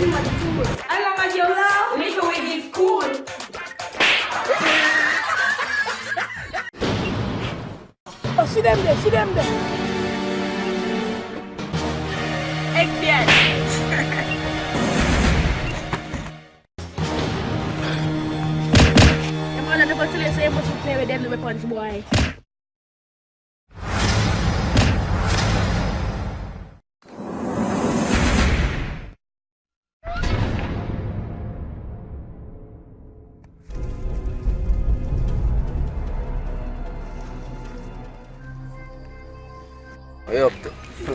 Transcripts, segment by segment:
Alla Madiola, Microwave is cool. oh, see them there, see them there. FBI. I'm gonna go to the same place with me with them weapons, boy. Way up to.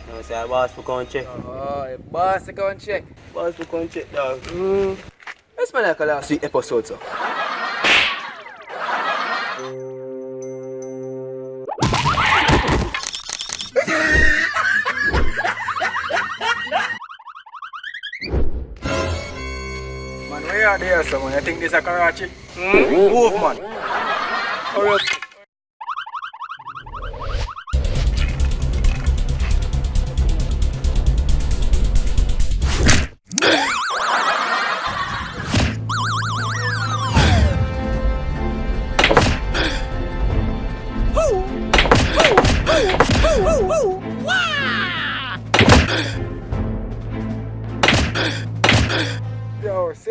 No, say boss for come check. Oh, boss, go and check. Boss for come check dog. Mm. Let's man like a last week episode, so. Man, where are there, someone? I think this is a Karachi. Mm? Move, man. Hurry up.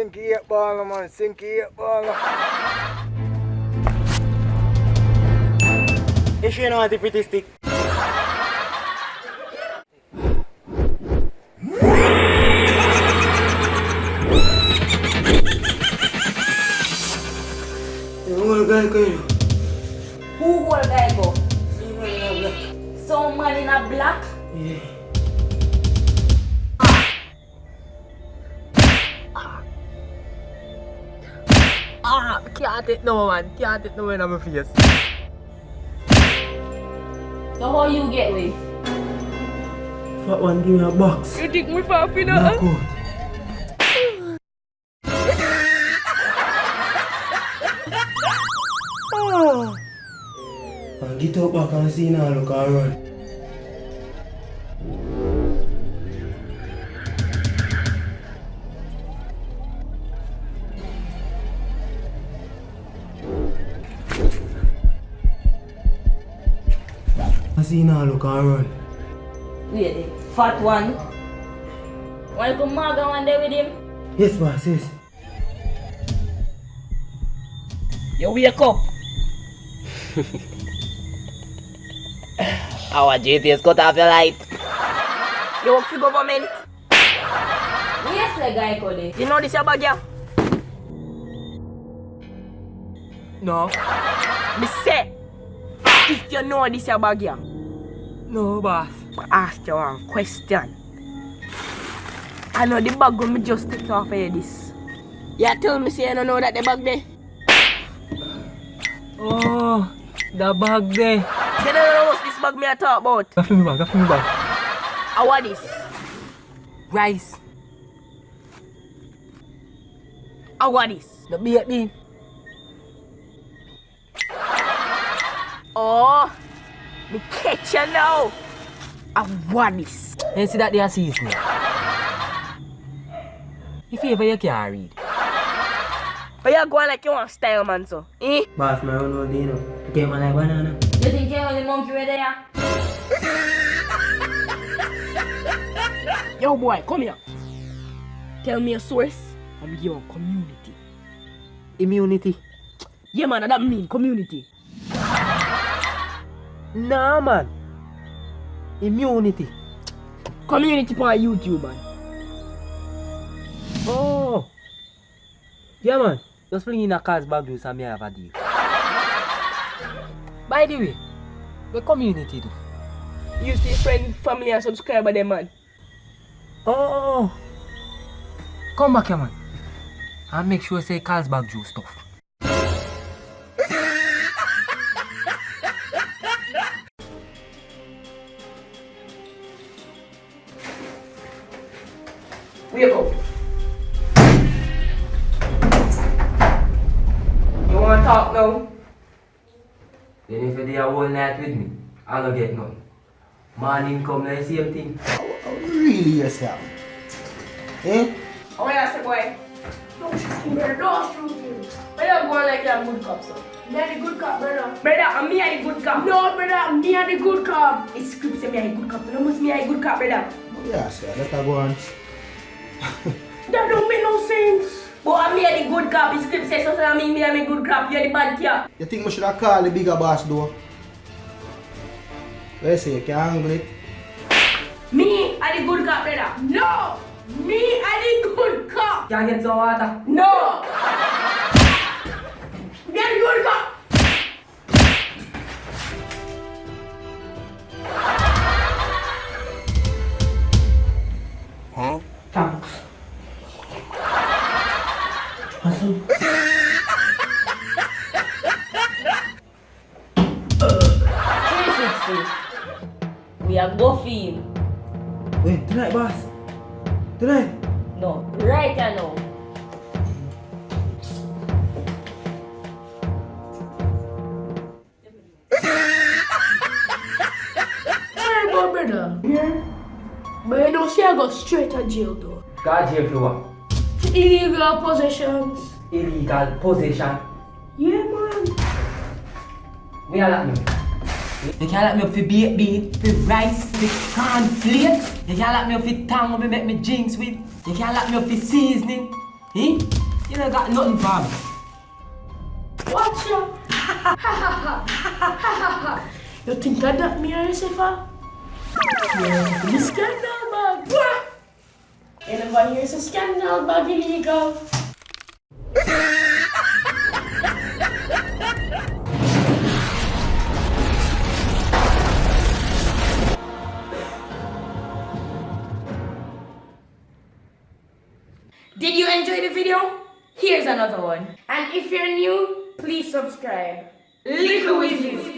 Sinky eight ball, man. Sinky eight ball. You sure you know what the pretty stick? Yung guy ko. Who will guy go? Someone in a black? Yeah. Ah, can't it no, man. Can't it no, man, I'm a face. So how you get with? Fat one give me a box. You think me faffy Knock na? out. Ah. And get up back and see now look and run. I see look and run. Wait, the fat one. Wanna come maga one day with him? Yes boss, yes. You wake up. Our GPS cut off your light. You work for government. Yes, the guy called it. You know this your bag, yeah? No. Me say, if you know this your bag, yeah. No, boss. I ask you one question. I know the bag when me just take off of this. You tell me say you don't know that the bag there. Oh, the bag there. You don't know what's this bag me I talk about. Gaff me bag, gaff me bag. I want this. Rice. I want this. The beat me. Oh, me catch you now. I want this. You see that they are sees me. If you ever you can read. But you go on like you want style, man, so. Eh? Boss, my own no Dino. Get one like banana. You think you're the monkey right there? Yo, boy, come here. Tell me a source and your community. Immunity. Yeah, man, that mean community. Nah, man. Immunity. Community on YouTube, man. Oh. Yeah, man. Just fling in a car's bag juice and me have a deal. By the way, the community do. You see friend, family and subscriber them, man. Oh. Come back here, man. And make sure say Carlsberg juice stuff. Wake up. You wanna talk now? Then if you do a whole night with me, I don't get nothing. Morning come like same thing. Really yourself? Eh? I want boy. Don't shoot him, brother. Don't shoot him. Where you going like you're a good cop, so? Me are the good cop, brother. Brother, I'm me a good cop. No, brother. Me are the good cop. It's script say me a good cop. You know must me a good cop, brother. Yeah, sir, let her go on. That don't make no sense. But I'm me a the good cop. It's script say so I mean me a me good cop. You're the bad cop. You think we should have called the bigger boss though? Let's say you can't handle it. Me a the good cop, brother. No. Me are the good cop. Can't get some water. No. We are go for him. Wait, tonight, boss. Tonight. No, right now. Sorry, my brother. Here. But you don't see I go straight to jail though. God jail for what? Illegal possessions. Illegal possession. Yeah, man. Me a lock me. You can't lock me up for baked bean, for rice, for cornflakes. You can't lock me up for tongue me make me drinks with. You can't lock me up for seasoning. Eh? You don't got nothing for me. Watch ya. you think I that me or Yusufa? Yeah, the scandal bag. What? Anybody here's a scandal bag illegal? Did you enjoy the video? Here's another one. And if you're new, please subscribe. Little Wizzy.